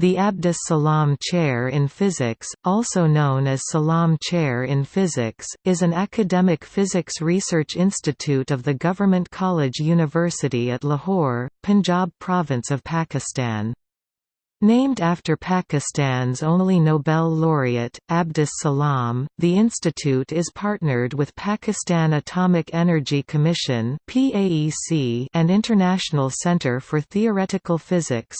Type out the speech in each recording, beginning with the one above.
The Abdus Salam Chair in Physics, also known as Salam Chair in Physics, is an academic physics research institute of the Government College University at Lahore, Punjab province of Pakistan. Named after Pakistan's only Nobel laureate, Abdus Salam, the institute is partnered with Pakistan Atomic Energy Commission and International Centre for Theoretical Physics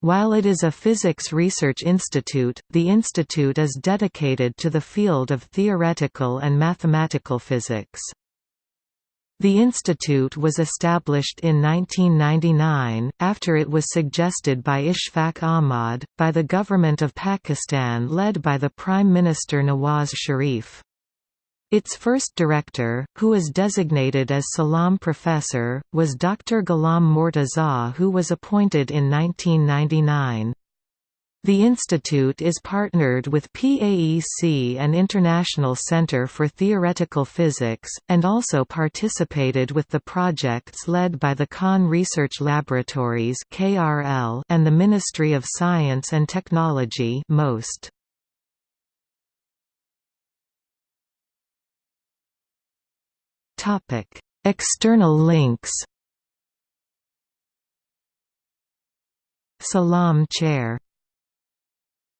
While it is a physics research institute, the institute is dedicated to the field of theoretical and mathematical physics. The institute was established in 1999, after it was suggested by Ishfaq Ahmad, by the government of Pakistan led by the Prime Minister Nawaz Sharif. Its first director, who was designated as Salam Professor, was Dr. Ghulam Mortaza who was appointed in 1999. The institute is partnered with PAEC and International Center for Theoretical Physics, and also participated with the projects led by the Khan Research Laboratories and the Ministry of Science and Technology MOST. External links Salam Chair